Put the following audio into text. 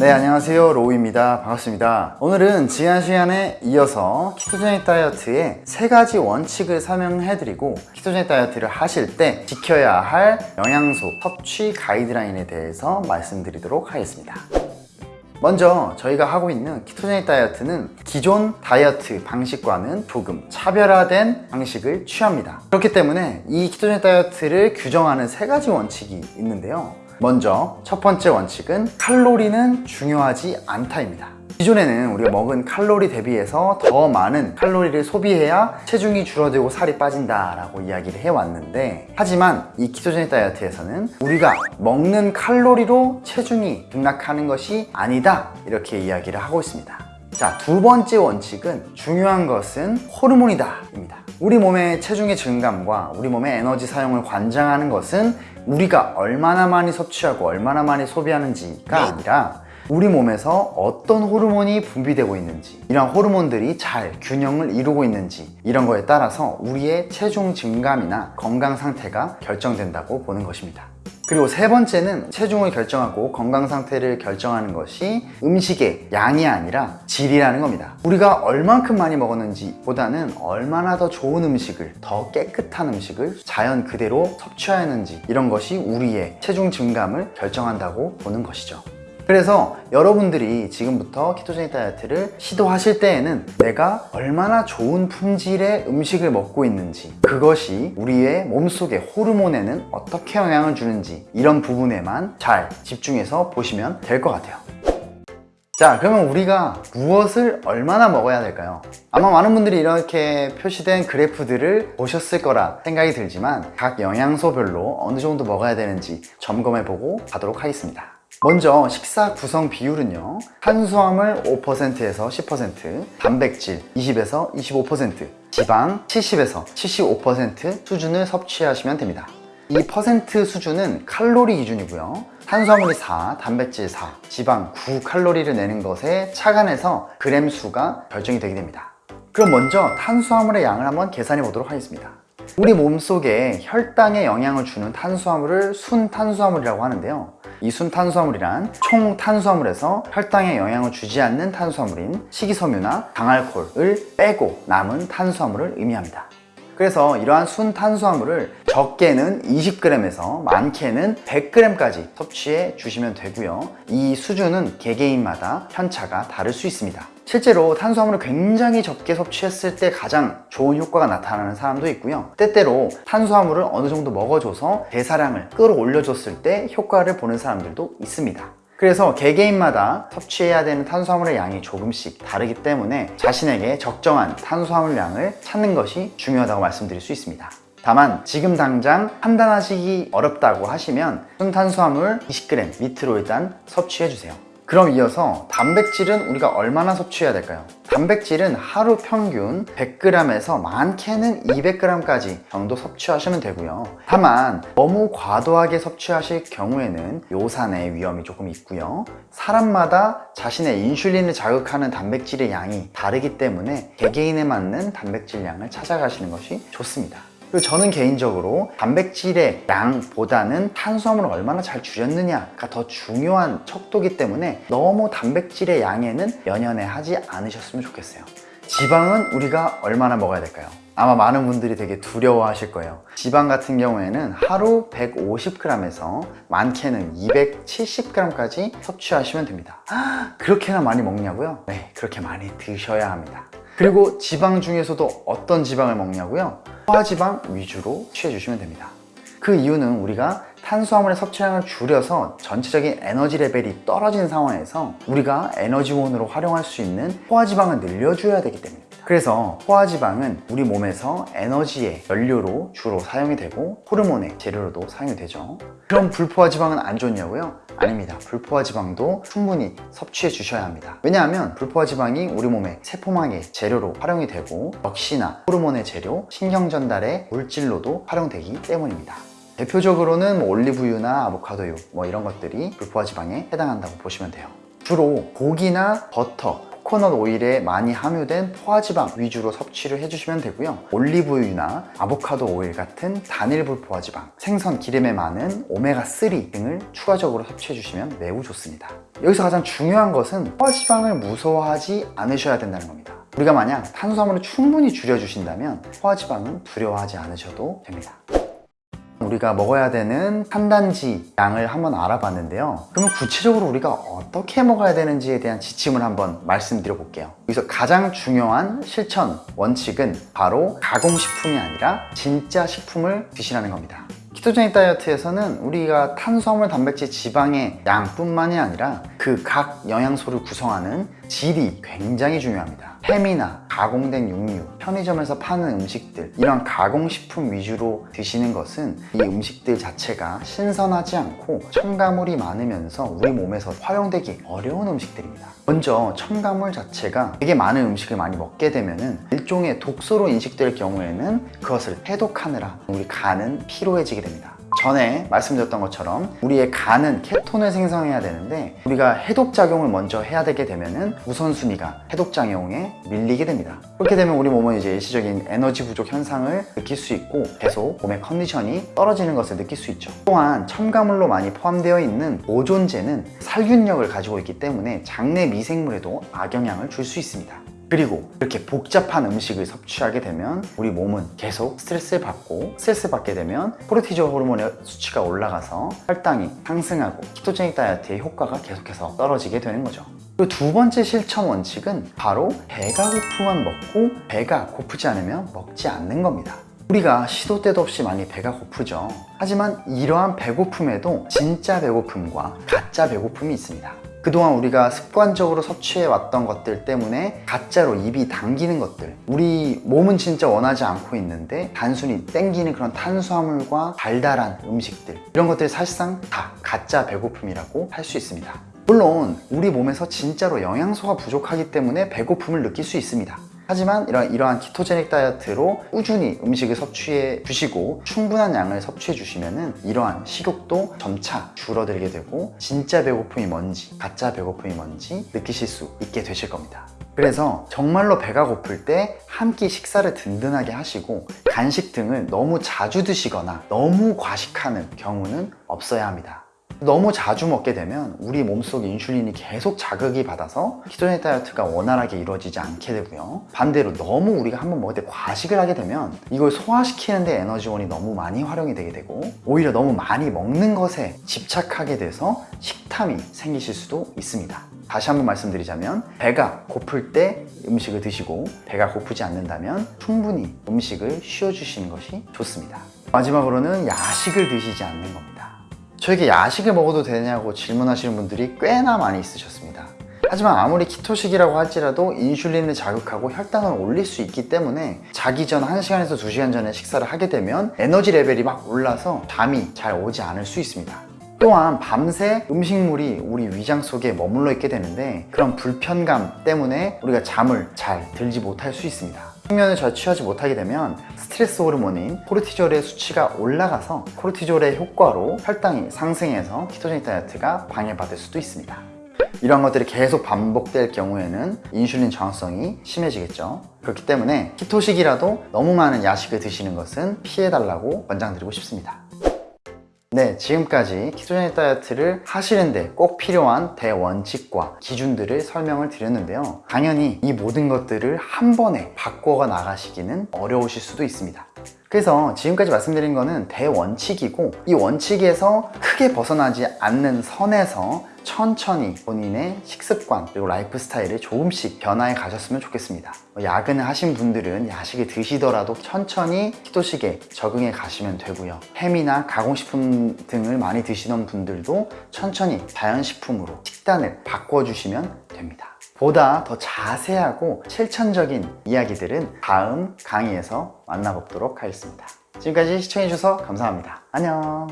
네 안녕하세요. 로우입니다. 반갑습니다. 오늘은 지난 시간에 이어서 ketogenic 다이어트의 세 가지 원칙을 설명해 드리고 ketogenic 다이어트를 하실 때 지켜야 할 영양소 섭취 가이드라인에 대해서 말씀드리도록 하겠습니다. 먼저 저희가 하고 있는 ketogenic 다이어트는 기존 다이어트 방식과는 조금 차별화된 방식을 취합니다. 그렇기 때문에 이 ketogenic 다이어트를 규정하는 세 가지 원칙이 있는데요 먼저 첫 번째 원칙은 칼로리는 중요하지 않다입니다. 기존에는 우리가 먹은 칼로리 대비해서 더 많은 칼로리를 소비해야 체중이 줄어들고 살이 빠진다 라고 이야기를 해왔는데 하지만 이 키토제닉 다이어트에서는 우리가 먹는 칼로리로 체중이 등락하는 것이 아니다 이렇게 이야기를 하고 있습니다 자, 두 번째 원칙은 중요한 것은 호르몬이다 입니다. 우리 몸의 체중의 증감과 우리 몸의 에너지 사용을 관장하는 것은 우리가 얼마나 많이 섭취하고 얼마나 많이 소비하는지가 아니라 우리 몸에서 어떤 호르몬이 분비되고 있는지 이런 호르몬들이 잘 균형을 이루고 있는지 이런 거에 따라서 우리의 체중 증감이나 건강 상태가 결정된다고 보는 것입니다 그리고 세 번째는 체중을 결정하고 건강 상태를 결정하는 것이 음식의 양이 아니라 질이라는 겁니다. 우리가 얼만큼 많이 먹었는지 보다는 얼마나 더 좋은 음식을 더 깨끗한 음식을 자연 그대로 섭취하였는지 이런 것이 우리의 체중 증감을 결정한다고 보는 것이죠 그래서 여러분들이 지금부터 키토제닉 다이어트를 시도하실 때에는 내가 얼마나 좋은 품질의 음식을 먹고 있는지 그것이 우리의 몸속의 호르몬에는 어떻게 영향을 주는지 이런 부분에만 잘 집중해서 보시면 될 것 같아요 자 그러면 우리가 무엇을 얼마나 먹어야 될까요? 아마 많은 분들이 이렇게 표시된 그래프들을 보셨을 거라 생각이 들지만 각 영양소별로 어느 정도 먹어야 되는지 점검해 보고 가도록 하겠습니다 먼저 식사 구성 비율은요. 탄수화물 5%에서 10% 단백질 20에서 25% 지방 70에서 75% 수준을 섭취하시면 됩니다. 이 퍼센트 수준은 칼로리 기준이고요. 탄수화물이 4, 단백질 4, 지방 9 칼로리를 내는 것에 착안해서 그램 수가 결정이 되게 됩니다. 그럼 먼저 탄수화물의 양을 한번 계산해 보도록 하겠습니다. 우리 몸속에 혈당에 영향을 주는 탄수화물을 순탄수화물이라고 하는데요 이 순 탄수화물이란 총 탄수화물에서 혈당에 영향을 주지 않는 탄수화물인 식이섬유나 강알코올을 빼고 남은 탄수화물을 의미합니다. 그래서 이러한 순 탄수화물을 적게는 20g에서 많게는 100g까지 섭취해 주시면 되고요. 이 수준은 개개인마다 편차가 다를 수 있습니다. 실제로 탄수화물을 굉장히 적게 섭취했을 때 가장 좋은 효과가 나타나는 사람도 있고요. 때때로 탄수화물을 어느 정도 먹어줘서 대사량을 끌어올려 줬을 때 효과를 보는 사람들도 있습니다. 그래서 개개인마다 섭취해야 되는 탄수화물의 양이 조금씩 다르기 때문에 자신에게 적정한 탄수화물 양을 찾는 것이 중요하다고 말씀드릴 수 있습니다 다만 지금 당장 판단하시기 어렵다고 하시면 순탄수화물 20g 밑으로 일단 섭취해 주세요. 그럼 이어서 단백질은 우리가 얼마나 섭취해야 될까요? 단백질은 하루 평균 100g에서 많게는 200g까지 정도 섭취하시면 되고요. 다만 너무 과도하게 섭취하실 경우에는 요산의 위험이 조금 있고요. 사람마다 자신의 인슐린을 자극하는 단백질의 양이 다르기 때문에 개개인에 맞는 단백질 양을 찾아가시는 것이 좋습니다 그리고 저는 개인적으로 단백질의 양보다는 탄수화물을 얼마나 잘 줄였느냐가 더 중요한 척도기 때문에 너무 단백질의 양에는 연연해 하지 않으셨으면 좋겠어요 지방은 우리가 얼마나 먹어야 될까요? 아마 많은 분들이 되게 두려워 하실 거예요 지방 같은 경우에는 하루 150g에서 많게는 270g까지 섭취하시면 됩니다 그렇게나 많이 먹냐고요? 네 그렇게 많이 드셔야 합니다 그리고 지방 중에서도 어떤 지방을 먹냐고요? 포화지방 위주로 취해주시면 됩니다 그 이유는 우리가 탄수화물의 섭취량을 줄여서 전체적인 에너지 레벨이 떨어진 상황에서 우리가 에너지원으로 활용할 수 있는 포화지방을 늘려줘야 되기 때문입니다 그래서 포화지방은 우리 몸에서 에너지의 연료로 주로 사용이 되고 호르몬의 재료로도 사용이 되죠. 그럼 불포화지방은 안 좋냐고요? 아닙니다. 불포화지방도 충분히 섭취해 주셔야 합니다. 왜냐하면 불포화지방이 우리 몸의 세포망의 재료로 활용이 되고 역시나 호르몬의 재료, 신경전달의 물질로도 활용되기 때문입니다. 대표적으로는 뭐 올리브유나 아보카도유 뭐 이런 것들이 불포화지방에 해당한다고 보시면 돼요. 주로 고기나 버터 코코넛 오일에 많이 함유된 포화지방 위주로 섭취를 해주시면 되고요. 올리브유나 아보카도 오일 같은 단일불 포화지방, 생선 기름에 많은 오메가3 등을 추가적으로 섭취해 주시면 매우 좋습니다. 여기서 가장 중요한 것은 포화지방을 무서워하지 않으셔야 된다는 겁니다. 우리가 만약 탄수화물을 충분히 줄여주신다면 포화지방은 두려워하지 않으셔도 됩니다. 우리가 먹어야 되는 탄단지 양을 한번 알아봤는데요. 그러면 구체적으로 우리가 어떻게 먹어야 되는지에 대한 지침을 한번 말씀드려 볼게요. 여기서 가장 중요한 실천 원칙은 바로 가공식품이 아니라 진짜 식품을 드시라는 겁니다. 키토제닉 다이어트에서는 우리가 탄수화물, 단백질, 지방의 양뿐만이 아니라 그 각 영양소를 구성하는 질이 굉장히 중요합니다. 햄이나 가공된 육류, 편의점에서 파는 음식들 이런 가공식품 위주로 드시는 것은 이 음식들 자체가 신선하지 않고 첨가물이 많으면서 우리 몸에서 활용되기 어려운 음식들입니다. 먼저 첨가물 자체가 되게 많은 음식을 많이 먹게 되면 일종의 독소로 인식될 경우에는 그것을 해독하느라 우리 간은 피로해지게 됩니다. 전에 말씀드렸던 것처럼 우리의 간은 케톤을 생성해야 되는데 우리가 해독작용을 먼저 해야 되게 되면은 우선순위가 해독작용에 밀리게 됩니다. 그렇게 되면 우리 몸은 이제 일시적인 에너지 부족 현상을 느낄 수 있고 계속 몸의 컨디션이 떨어지는 것을 느낄 수 있죠. 또한 첨가물로 많이 포함되어 있는 보존제는 살균력을 가지고 있기 때문에 장내 미생물에도 악영향을 줄 수 있습니다 그리고 이렇게 복잡한 음식을 섭취하게 되면 우리 몸은 계속 스트레스를 받고 스트레스 받게 되면 코르티졸 호르몬의 수치가 올라가서 혈당이 상승하고 키토제닉 다이어트의 효과가 계속해서 떨어지게 되는 거죠. 두 번째 실천 원칙은 바로 배가 고프면 먹고 배가 고프지 않으면 먹지 않는 겁니다. 우리가 시도 때도 없이 많이 배가 고프죠. 하지만 이러한 배고픔에도 진짜 배고픔과 가짜 배고픔이 있습니다 그동안 우리가 습관적으로 섭취해 왔던 것들 때문에 가짜로 입이 당기는 것들 우리 몸은 진짜 원하지 않고 있는데 단순히 땡기는 그런 탄수화물과 달달한 음식들 이런 것들이 사실상 다 가짜 배고픔이라고 할 수 있습니다. 물론 우리 몸에서 진짜로 영양소가 부족하기 때문에 배고픔을 느낄 수 있습니다 하지만 이런, 이러한 키토제닉 다이어트로 꾸준히 음식을 섭취해 주시고 충분한 양을 섭취해 주시면 이러한 식욕도 점차 줄어들게 되고 진짜 배고픔이 뭔지 가짜 배고픔이 뭔지 느끼실 수 있게 되실 겁니다. 그래서 정말로 배가 고플 때 한 끼 식사를 든든하게 하시고 간식 등을 너무 자주 드시거나 너무 과식하는 경우는 없어야 합니다 너무 자주 먹게 되면 우리 몸속 인슐린이 계속 자극이 받아서 키토제닉 다이어트가 원활하게 이루어지지 않게 되고요. 반대로 너무 우리가 한번 먹을 때 과식을 하게 되면 이걸 소화시키는데 에너지원이 너무 많이 활용이 되게 되고 오히려 너무 많이 먹는 것에 집착하게 돼서 식탐이 생기실 수도 있습니다. 다시 한번 말씀드리자면 배가 고플 때 음식을 드시고 배가 고프지 않는다면 충분히 음식을 쉬어주시는 것이 좋습니다. 마지막으로는 야식을 드시지 않는 겁니다 저에게 야식을 먹어도 되냐고 질문하시는 분들이 꽤나 많이 있으셨습니다. 하지만 아무리 키토식이라고 할지라도 인슐린을 자극하고 혈당을 올릴 수 있기 때문에 자기 전 1시간에서 2시간 전에 식사를 하게 되면 에너지 레벨이 막 올라서 잠이 잘 오지 않을 수 있습니다. 또한 밤새 음식물이 우리 위장 속에 머물러 있게 되는데 그런 불편감 때문에 우리가 잠을 잘 들지 못할 수 있습니다 숙면을 잘 취하지 못하게 되면 스트레스 호르몬인 코르티졸의 수치가 올라가서 코르티졸의 효과로 혈당이 상승해서 키토제닉 다이어트가 방해받을 수도 있습니다. 이런 것들이 계속 반복될 경우에는 인슐린 저항성이 심해지겠죠. 그렇기 때문에 keto식이라도 너무 많은 야식을 드시는 것은 피해달라고 권장드리고 싶습니다 네, 지금까지 ketogenic 다이어트를 하시는데 꼭 필요한 대원칙과 기준들을 설명을 드렸는데요. 당연히 이 모든 것들을 한 번에 바꿔가 나가시기는 어려우실 수도 있습니다. 그래서 지금까지 말씀드린 거는 대원칙이고 이 원칙에서 크게 벗어나지 않는 선에서 천천히 본인의 식습관 그리고 라이프 스타일을 조금씩 변화해 가셨으면 좋겠습니다. 야근을 하신 분들은 야식을 드시더라도 천천히 키토식에 적응해 가시면 되고요. 햄이나 가공식품 등을 많이 드시던 분들도 천천히 자연식품으로 식단을 바꿔주시면 됩니다. 보다 더 자세하고 실천적인 이야기들은 다음 강의에서 만나보도록 하겠습니다. 지금까지 시청해주셔서 감사합니다. 안녕